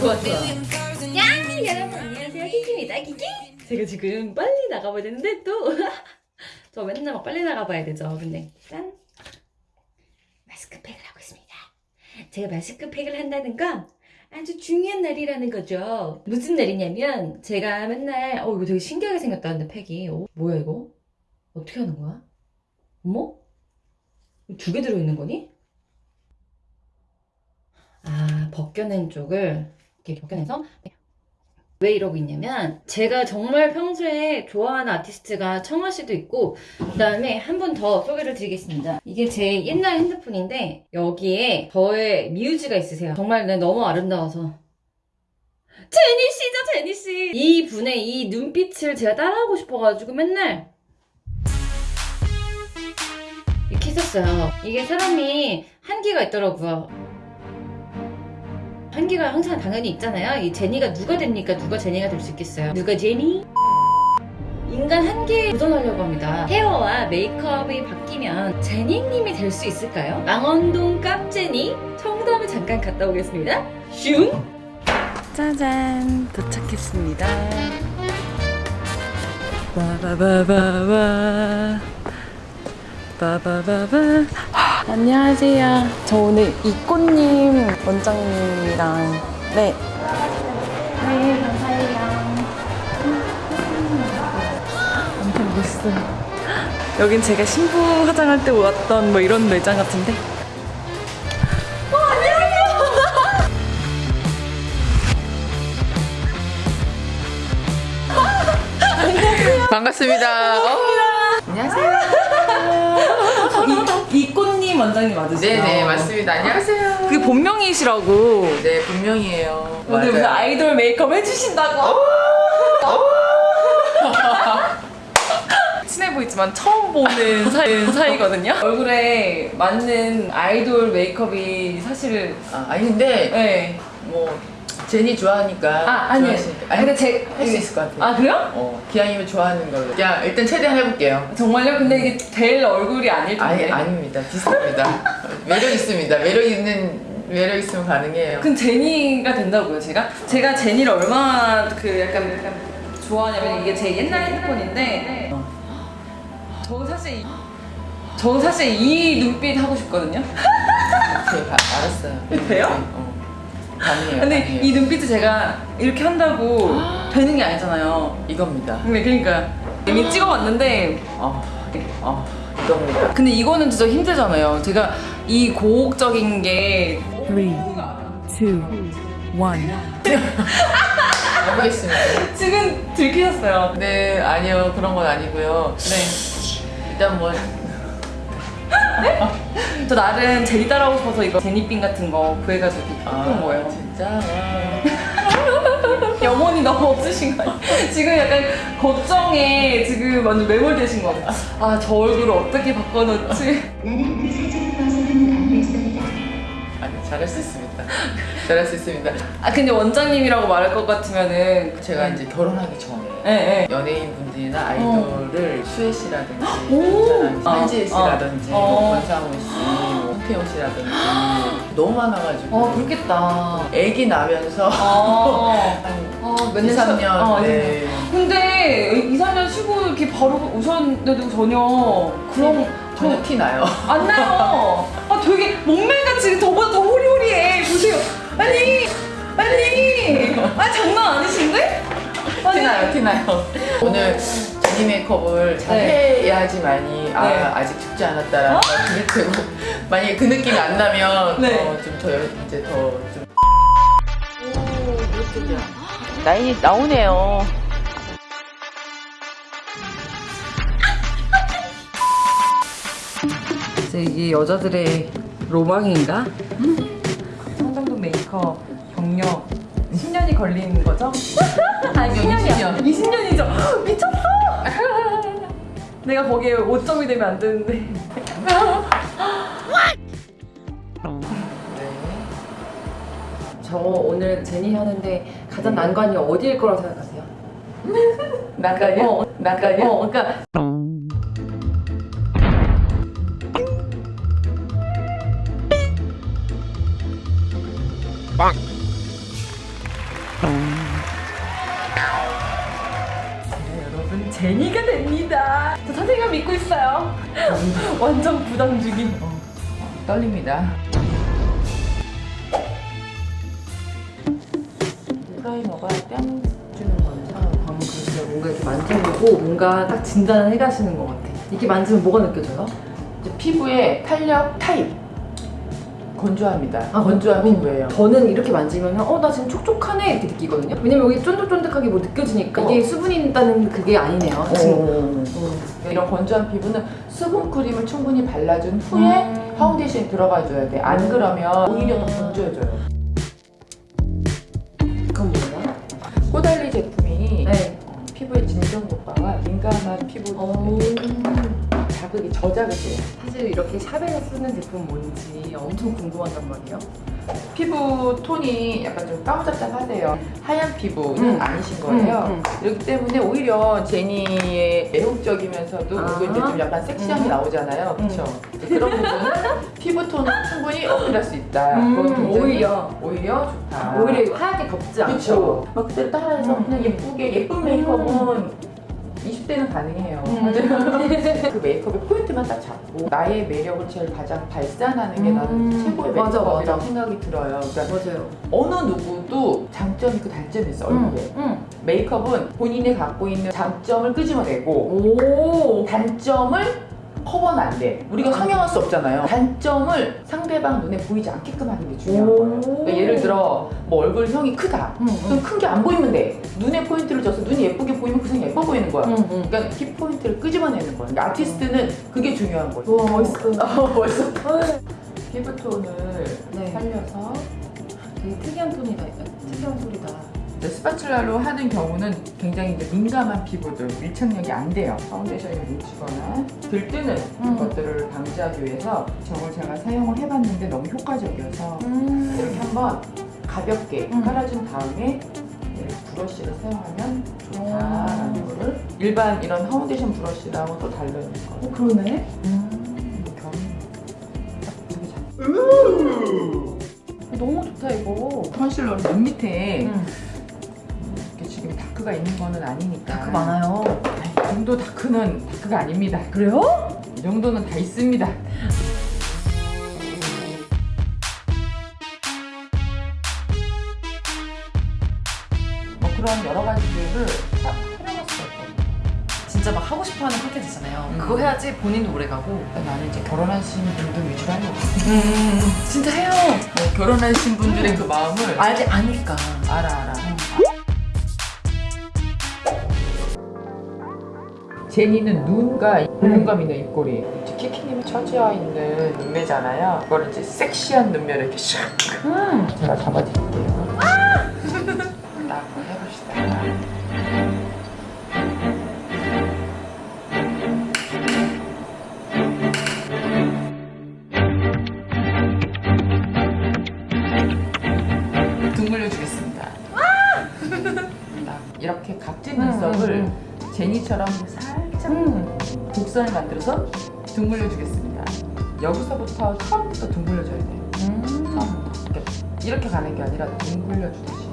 좋아 야 여러분 안녕하세요. 키키입니다. 키키 제가 지금 빨리 나가봐야 되는데 또. 저 맨날 막 빨리 나가봐야 되죠. 근데 짠 마스크팩을 하고 있습니다. 제가 마스크팩을 한다는 건 아주 중요한 날이라는 거죠. 무슨 날이냐면 제가 맨날 어 이거 되게 신기하게 생겼다는데 팩이. 어, 뭐야 이거? 어떻게 하는 거야? 어머? 두 개 들어있는 거니? 아 벗겨낸 쪽을 이렇게 벗겨내서 왜 이러고 있냐면 제가 정말 평소에 좋아하는 아티스트가 청아 씨도 있고 그 다음에 한 분 더 소개를 드리겠습니다. 이게 제 옛날 핸드폰인데 여기에 저의 뮤즈가 있으세요. 정말 네, 너무 아름다워서. 제니 씨죠 제니 씨 이 분의 이 눈빛을 제가 따라하고 싶어가지고 맨날 이렇게 했었어요. 이게 사람이 한계가 있더라고요 한계가 항상 당연히 있잖아요. 이 제니가 누가 됩니까? 누가 제니가 될 수 있겠어요? 누가 제니? 인간 한계에 도전하려고 합니다. 헤어와 메이크업이 바뀌면 제니님이 될 수 있을까요? 망원동 깜제니 청담을 잠깐 갔다 오겠습니다. 슝! 짜잔 도착했습니다. 바바바바바 바바바바 안녕하세요. 저 오늘 이꽃님 원장님이랑 네. 네, 감사해요. 엄청 멋있어요. 여긴 제가 신부 화장할 때 왔던 뭐 이런 매장 같은데. 어, 안녕하세요. 반갑습니다. 어, 안녕하세요. 원장님 맞으시죠? 네네 맞습니다. 안녕하세요. 그 본명이시라고. 네 분명이에요. 오늘 무슨 맞아요. 아이돌 메이크업 해주신다고? 친해 보이지만 처음 보는 사이, 사이거든요? 얼굴에 맞는 아이돌 메이크업이 사실 아, 아니 근데 네. 뭐 제니 좋아하니까 아 아니요 좋아하시니까. 근데 제 할 수 있을 것 같아요. 아 그래요? 어 기왕이면 좋아하는 걸로. 그냥 일단 최대한 해볼게요. 정말요? 근데 이게 될 얼굴이 아닐 텐데 아니 아닙니다. 비슷합니다. 매력 있습니다. 매력 있는 매력 있으면 가능해요. 그럼 제니가 된다고요 제가? 제가 제니를 얼마나 그 약간, 약간 좋아하냐면 이게 제 옛날 핸드폰인데 저는 사실 이- 저는 사실 이 눈빛 하고 싶거든요 오케이 가- 알았어요. 돼요? 어. 가능해요. 근데 가능해요. 이 눈빛을 제가 이렇게 한다고 되는 게 아니잖아요 이겁니다. 근데 그러니까 이미 찍어봤는데 어, 어 이겁니다. 근데 이거는 진짜 힘들잖아요 제가 이 고혹적인 게 Three, two, one. 해보겠습니다. 지금 들키셨어요 네, 아니요. 그런 건 아니고요. 네. 일단 뭐 저 나름 제니 따라하고 싶어서 이거 제니핀 같은 거 구해가지고 이렇게 한 거예요 진짜 와. 영혼이 너무 없으신 거 아니에요? 지금 약간 걱정에 지금 완전 매몰되신 거 같아요. 아, 저 얼굴을 어떻게 바꿔놓지? 잘할 수 있습니다. 잘할 수 있습니다. 아, 근데 원장님이라고 말할 것 같으면은. 제가 이제 결혼하기 전에 예, 예. 연예인 분들이나 아이돌을 수혜 씨라든지 한지혜 어, 씨라든지 어. 뭐 권상우 씨, 뭐 홍태영 씨라든지 너무 많아가지고 어, 그렇겠다. 애기 나면서 어. 한 어, 2, 3년 어, 네. 근데 2, 3년 쉬고 이렇게 바로 오셨는데도 전혀 그런 전혀 티 나요. 안 나요. 아 되게 저보다 더. 아니, 아니. 아 장난 아니신데? 아니. 티나요, 티나요. 오늘 제니 메이크업을 잘 네. 해야지만이 아, 네. 아직 죽지 않았다라는 걸 그릴 테고 만약에 그 느낌이 안 나면 네. 어, 좀더 이제 더 좀. 라인이 나오네요. 이제 이게 여자들의 로망인가? 메이크업 경력 10년이 걸리는 거죠? 아니 20년. 20년이죠? 미쳤어! 내가 거기에 5점이 되면 안 되는데 네. 저 오늘 제니 하는데 가장 난관이 어디일 거라고 생각하세요? 나가요? 어, 나가요? 어, 그러니까 빵! 네, 여러분 제니가 됩니다. 저 선생님 믿고 있어요. 완전 부담 주긴 어, 떨립니다. 프라이머가 뺨 주는 거는 아, 방금 글쎄 뭔가 이렇게 만져보고 뭔가 딱 진단을 해가시는 것 같아. 이렇게 만지면 뭐가 느껴져요? 피부에 탄력 타입 건조합니다. 아, 건조한 음. 피부예요. 저는 이렇게 만지면 어 나 지금 촉촉하네 이렇게 느끼거든요. 왜냐면 여기 쫀득쫀득하게 뭐 느껴지니까 이게 수분이 있다는 그게 아니네요. 지금. 오. 이런 건조한 피부는 수분 크림을 충분히 발라준 후에 음. 파운데이션이 들어가줘야 돼. 안 그러면 오히려 더 건조해져요. 그건 뭐예요? 꼬달리 제품이 네. 어, 피부의 진정 효과가 민감한 피부 오. 자극이 저자극이 돼요. 사실 이렇게 샵에서 쓰는 제품 뭔지 엄청 궁금하단 말이에요. 피부 톤이 약간 좀 까무잡잡하세요. 하얀 피부는 음. 아니신 거예요. 음, 음. 그렇기 때문에 오히려 제니의 매혹적이면서도 아. 그리고 이제 좀 약간 섹시함이 음. 나오잖아요. 그렇죠? 그런 부분은 피부 톤을 충분히 어필할 수 있다. 음, 오히려. 오히려 좋다. 오히려 하얗게 덮지 않고. 그렇죠. 막 그대로 따라해서 음. 그냥 예쁘게 예쁜 메이크업은 20대는 가능해요. 음. 그 메이크업의 포인트만 딱 잡고 나의 매력을 제일 가장 발산하는 게 나는 음. 최고의 메이크업이라고 맞아. 생각이 들어요. 그러니까 맞아요. 어느 누구도 장점이 있고 단점이 있어 얼굴에. 응. 메이크업은 본인이 갖고 있는 장점을 끄집어내고 오. 단점을 커버는 안 돼. 우리가 성형할 수 없잖아요. 단점을 상대방 눈에 보이지 않게끔 하는 게 중요한 오. 거예요. 그러니까 예를 들어 뭐 얼굴형이 크다. 응, 그럼 큰 게 안 보이면 돼. 눈에 포인트를 줘서 눈이 예쁘게 보이면 그 사람이 거야. 응, 응. 그러니까 키 포인트를 끄집어내는 거야. 그러니까 아티스트는 그게 중요한 거죠. 우와, 멋있어. 어, 멋있어. 피부 톤을 네. 살려서 되게 특이한 톤이다. 특이한 소리다. spatula로 하는 경우는 굉장히 이제 민감한 피부들 밀착력이 안 돼요. 파운데이션이 뭉치거나 들뜨는 음. 것들을 방지하기 위해서 저걸 제가 사용을 해봤는데 너무 효과적이어서 음. 이렇게 한번 가볍게 음. 깔아준 다음에 브러쉬를 사용하면 좋다라는 오. 거를 일반 이런 파운데이션 브러쉬랑은 또 거. 어, 그러네. 음, 잘. 너무 좋다, 이거. 컨실러를 눈 밑에 응. 이렇게 지금 dark가 있는 거는 아니니까. dark 많아요. 이 정도 dark는 dark가 아닙니다. 그래요? 이 정도는 다 있습니다. 진짜 막 하고 싶어 하는 컨텐츠잖아요. 음. 그거 해야지 본인도 오래 가고. 그러니까 나는 이제 결혼하신 분들 위주로 하려고. 음, 진짜 해요. 뭐 결혼하신 분들의 그 마음을 알지, 아니까. 알아 알아. 제니는 눈과 볼륨감 있는 입꼬리. 이제 키키님이 처지어 있는 눈매잖아요. 그걸 이제 섹시한 눈매를 이렇게 샥 음. 제가 잡아드릴게요. 딱 해봅시다. 각진 눈썹을 음, 제니처럼 살짝 음. 곡선을 만들어서 둥글려 주겠습니다. 여기서부터 처음부터 둥글려 줘야 돼요. 음. 처음부터. 이렇게, 가는 게 아니라 둥글려 주듯이.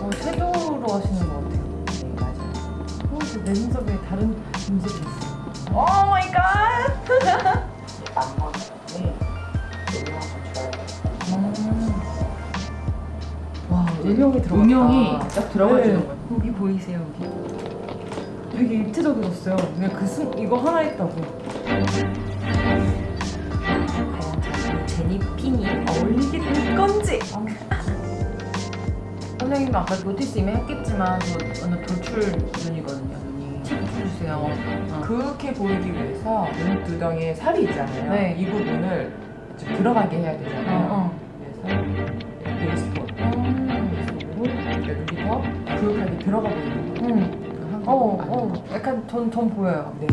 어, 섀도우로 하시는 것 같아요. 네, 맞아요. 어, 내 눈썹에 다른 음색이 있어요. Oh my God! 음영이 들어갔다. 음영이 딱 들어가주는 네. 거예요. 여기 보이세요, 여기? 되게 입체적이었어요. 그냥 그 순, 이거 하나 했다고. 과연 자, 제니 핀이 어울리게 될 건지. 선생님은 아까 notice 이미 했겠지만 저 완전 돌출 눈이거든요, 눈이. 팁 주세요. 어. 그렇게 보이기 위해서 눈두덩이에 살이 있잖아요. 네. 이 부분을 좀 들어가게 해야 되잖아요. 어, 그 더 그윽하게 들어가 보이는 거예요. 응. 그 한국 어. 어. 약간 전, 전 보여요. 네.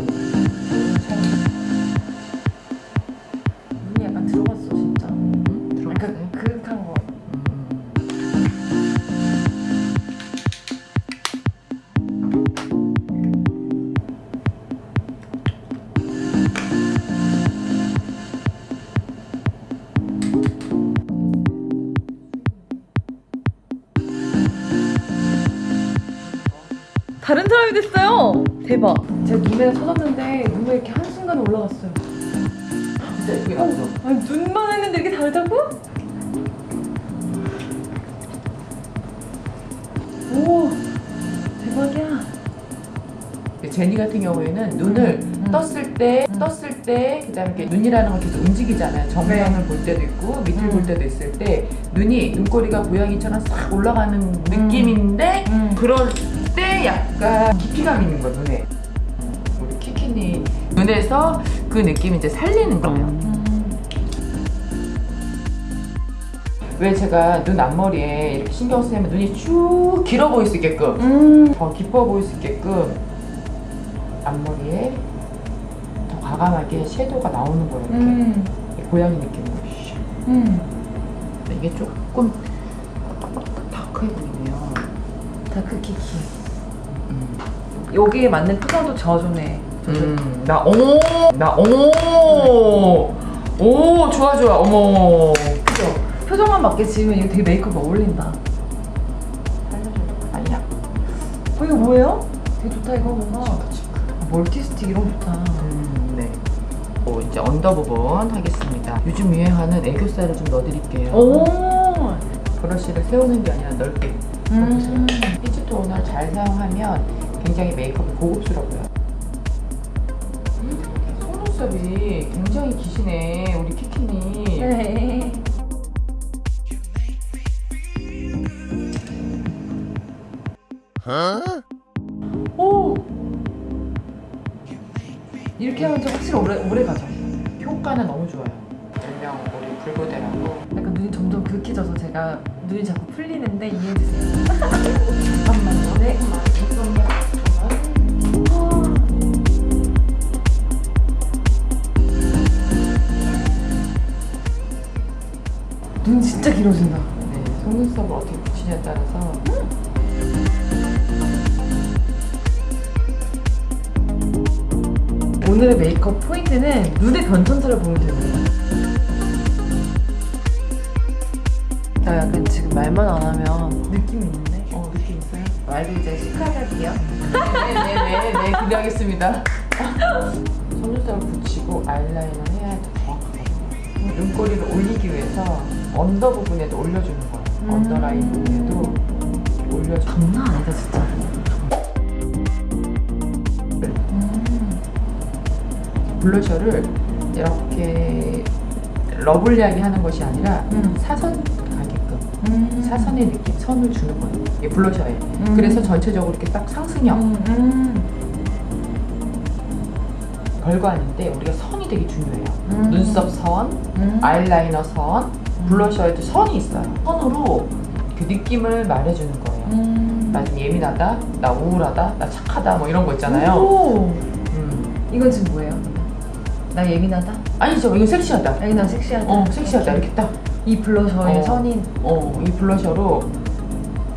눈이 약간 들어갔어, 진짜. 약간 그윽한 거. 대박. 제 눈에 터졌는데 눈에 이렇게 한순간 올라갔어요. 진짜 예쁘게 나오죠? 아니 눈만 했는데 이렇게 다르다고? 오 대박이야. 제니 같은 경우에는 눈을 떴을 때, 음. 떴을 때, 그 다음에 눈이라는 건 계속 움직이잖아요. 정면을 볼 때도 있고, 밑을 음. 볼 때도 있을 때, 눈이, 눈꼬리가 고양이처럼 싹 올라가는 느낌인데, 음. 그 약간 깊이감 있는 거, 눈에. 우리 키키니 눈에서 그 느낌 이제 살리는 거예요. 왜 제가 눈 앞머리에 이렇게 신경 쓰냐면 눈이 쭉 길어 보일 수 있게끔, 음. 더 깊어 보일 수 있게끔 앞머리에 더 과감하게 섀도우가 나오는 거예요. 이렇게 음. 고양이 느낌으로. 샥. 음. 이게 조금 dark해 보이네요. dark 키키. 음. 여기에 맞는 표정도 저어주네. 음, 나, 오! 나, 오! 오, 좋아, 좋아. 어머. 그죠? 표정만 맞게 지으면 이거 되게 메이크업 어울린다. 아니야. 어 이거 뭐예요? 되게 좋다 이거 뭔가. multi stick 이런 거 좋다. 음, 네. 오, 이제 under 부분 하겠습니다. 요즘 유행하는 애교살을 좀 넣어드릴게요. 오. 브러쉬를 세우는 게 아니라 넓게. 음. peach 톤을 잘 사용하면 굉장히 메이크업이 고급스러워요. 속눈썹이 굉장히 기시네, 우리 키키니. 네. 오. 이렇게 하면 좀 확실히 오래 오래 가죠. 효과는 너무 좋아요. 별명 우리 불고대라고. 약간 눈이 점점 긁혀져서 제가 눈이 자꾸 풀리는데 이해해 주세요. 잠깐만요. 네, 길어진다. 네, 속눈썹을 어떻게 붙이냐에 따라서 오늘의 메이크업 포인트는 눈의 변천사를 보면 되는 나 약간 지금 말만 안 하면 느낌이 있는데? 어 느낌 있어요? 말도 이제 시크할게요. 네네네 네, 기대하겠습니다. 속눈썹을 붙이고 아이라인을 해야 더 정확하거든요. 눈꼬리를 올리기 위해서 under 부분에도 올려주는 거예요. 음. 언더라인 부분에도 올려주는 장난 아니다 진짜. 블러셔를 이렇게 lovely하게 하는 것이 아니라 음. 사선 가게끔 음. 사선의 느낌, 선을 주는 거예요. 블러셔에. 음. 그래서 전체적으로 이렇게 딱 상승형 음. 음. 별거 아닌데 우리가 선이 되게 중요해요. 음. 눈썹 선, 음. 아이라이너 선, 블러셔에도 선이 있어요. 선으로 그 느낌을 말해주는 거예요. 음. 나좀 예민하다, 나 우울하다, 나 착하다, 뭐 이런 거 있잖아요. 오. 음. 이건 지금 뭐예요? 나 예민하다? 아니죠, 이거 섹시하다. 아니 나 섹시하다. 어, 섹시하다. 이렇게 딱. 이 블러셔의 어. 선인. 어, 이 블러셔로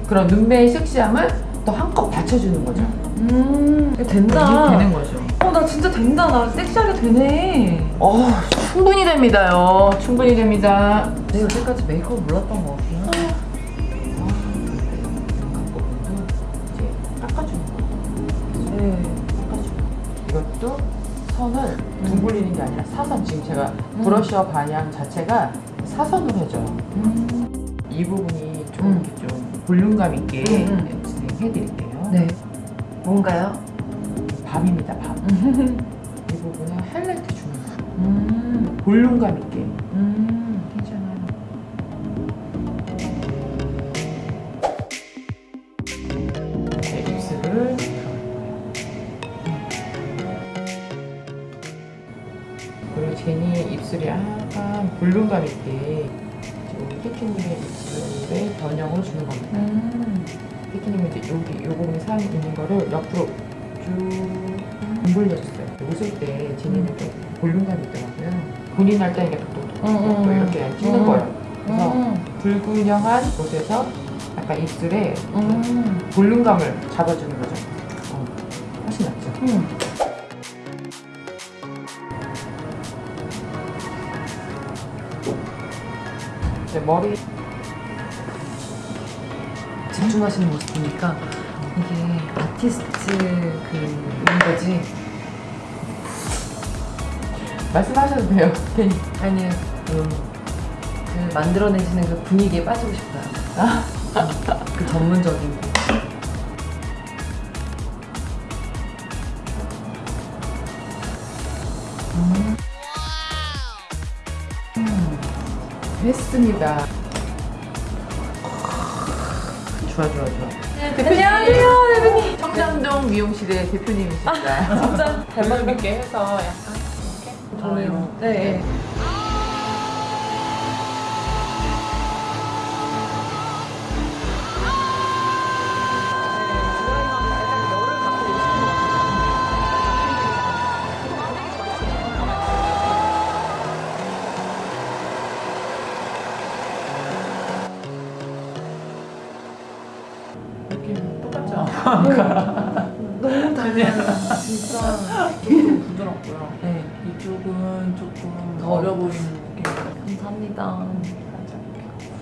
그런 눈매의 섹시함을 더 한껏 받쳐주는 거죠. 음. 이거 된다. 이게 되는 거죠. 어, 나 진짜 된다. 나 섹시하게 되네. 어, 충분히 됩니다요. 충분히 됩니다. 내가 여태까지 메이크업 몰랐던 것. 부분도 이제 깎아주는 거예요. 네. 깎아주는 거. 이것도 선을 둥글리는 게 아니라 사선. 지금 제가 브러셔 방향 자체가 사선으로 해줘요. 음. 이 부분이 좀, 음. 좀 볼륨감 있게 음, 진행해드릴게요. 네. 뭔가요? 밤입니다, 밤. 이 부분에 하이라이트 주는 거예요. 음. 볼륨감 있게. 음. 괜찮아요. 네, 입술을 그리고 제니 입술이 약간 볼륨감 있게 우리 키키님의 입술에 변형을 주는 겁니다. 음. 키키님은 이제 여기 요 부분에 살 있는 거를 옆으로 쭉 둥글려줬어요. 웃을 때 제니는 좀 볼륨감이 있더라고요. 본인 할때 이게 톡톡톡톡 음, 음. 이렇게 찍는 음. 거예요. 그래서 음. 불균형한 곳에서 약간 입술에 음. 볼륨감을 잡아주는 거죠. 어, 훨씬 낫죠. 음. 이제 머리 집중하시는 모습 보니까 이게 아티스트 그 이런 거지. 말씀하셔도 돼요. 괜히. 아니 그, 그 만들어내시는 그 분위기에 빠지고 싶어요. 그 전문적인 거. 됐습니다. 좋아, 좋아, 좋아. 안녕하세요, 대표님. 청담동 미용실의 대표님이십니다. 진짜 잘 맞는 재밌게 해서 약간 저는 네. 네. 느낌 똑같죠? 진짜. 이쪽은 부드럽고요. 네, 이쪽은 조금 더. 어려 보이는 느낌. 감사합니다.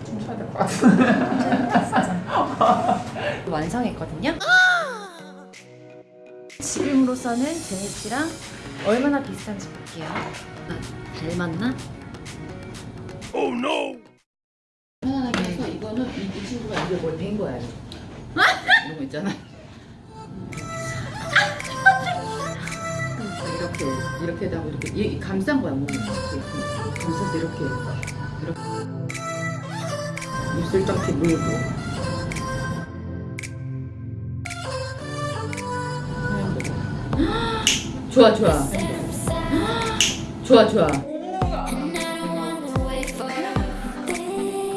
춤춰야 될 것 같은데. 완성했거든요. 지금으로서는 제니 씨랑 얼마나 비슷한지 볼게요. 아, 닮았나? 편안하게 해서 이거는 이, 이 친구가 이게 뭘된 거야. 이거. 이런 거 있잖아. 이렇게 이렇게 하고 이렇게 이 감싼 거야 몸이 이렇게 감싸서 이렇게 이렇게 입술 쩍게 물고 좋아 좋아 좋아 좋아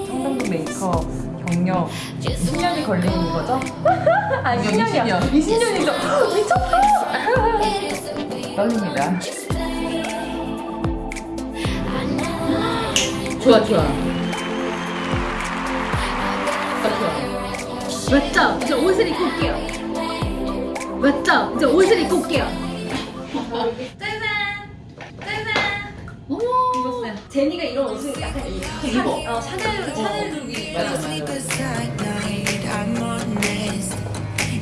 청담도 메이크업 경력 10년이 걸리는 거죠? 아니 10년이야. 20년이죠. 미쳤다. 떨립니다. 좋아 좋아. 맞죠? 이제 옷을 입고 올게요. 맞죠? 이제 옷을 입고 올게요. 짜잔! 짜잔! 어머. 입었어요. 제니가 이런 옷을 약간 입어. 어, 샤넬, 샤넬 룩이. 맞아 맞아.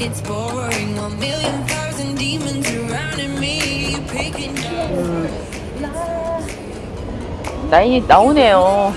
It's boring, one million thousand demons surrounding me. Picking 나이 나오네요.